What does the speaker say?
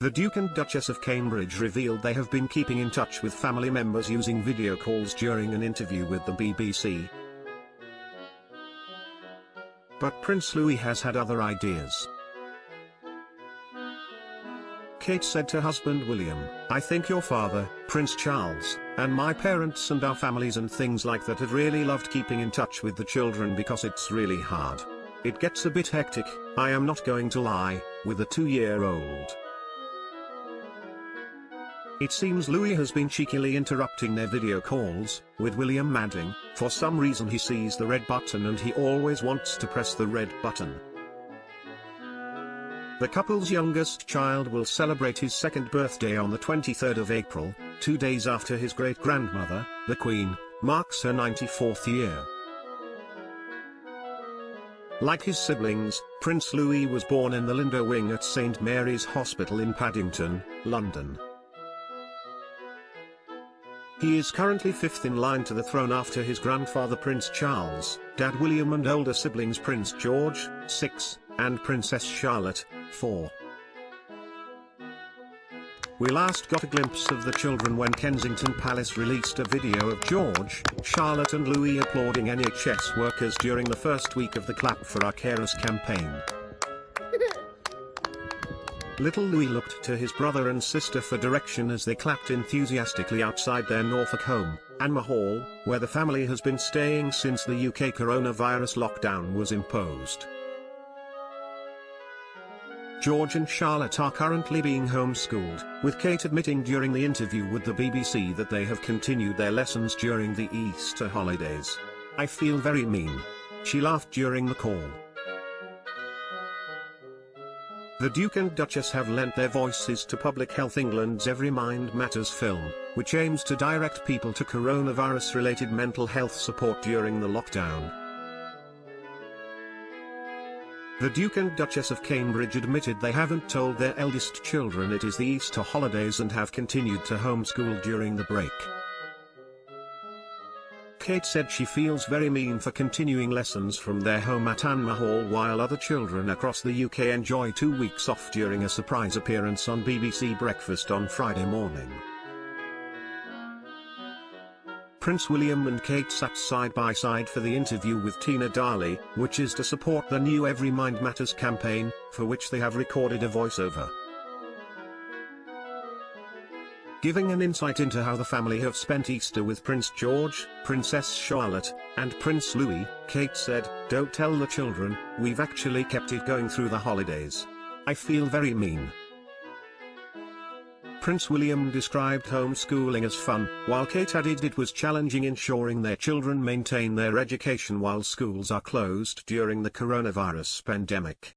The Duke and Duchess of Cambridge revealed they have been keeping in touch with family members using video calls during an interview with the BBC. But Prince Louis has had other ideas. Kate said to husband William, I think your father, Prince Charles, and my parents and our families and things like that had really loved keeping in touch with the children because it's really hard. It gets a bit hectic, I am not going to lie, with a two-year-old. It seems Louis has been cheekily interrupting their video calls, with William adding, for some reason he sees the red button and he always wants to press the red button. The couple's youngest child will celebrate his second birthday on the 23rd of April, two days after his great-grandmother, the Queen, marks her 94th year. Like his siblings, Prince Louis was born in the Lindo Wing at St Mary's Hospital in Paddington, London. He is currently fifth in line to the throne after his grandfather Prince Charles, dad William and older siblings Prince George, 6, and Princess Charlotte, 4. We last got a glimpse of the children when Kensington Palace released a video of George, Charlotte and Louis applauding NHS workers during the first week of the Clap for Our Carers campaign. Little Louis looked to his brother and sister for direction as they clapped enthusiastically outside their Norfolk home, Anmer Hall, where the family has been staying since the UK coronavirus lockdown was imposed. George and Charlotte are currently being homeschooled, with Kate admitting during the interview with the BBC that they have continued their lessons during the Easter holidays. I feel very mean. She laughed during the call. The Duke and Duchess have lent their voices to Public Health England's Every Mind Matters film, which aims to direct people to coronavirus-related mental health support during the lockdown. The Duke and Duchess of Cambridge admitted they haven't told their eldest children it is the Easter holidays and have continued to homeschool during the break. Kate said she feels very mean for continuing lessons from their home at Anmer Hall while other children across the UK enjoy two weeks off during a surprise appearance on BBC Breakfast on Friday morning. Prince William and Kate sat side by side for the interview with Tina Daheley, which is to support the new Every Mind Matters campaign, for which they have recorded a voiceover. Giving an insight into how the family have spent Easter with Prince George, Princess Charlotte, and Prince Louis, Kate said, Don't tell the children, we've actually kept it going through the holidays. I feel very mean. Prince William described homeschooling as fun, while Kate added it was challenging ensuring their children maintain their education while schools are closed during the coronavirus pandemic.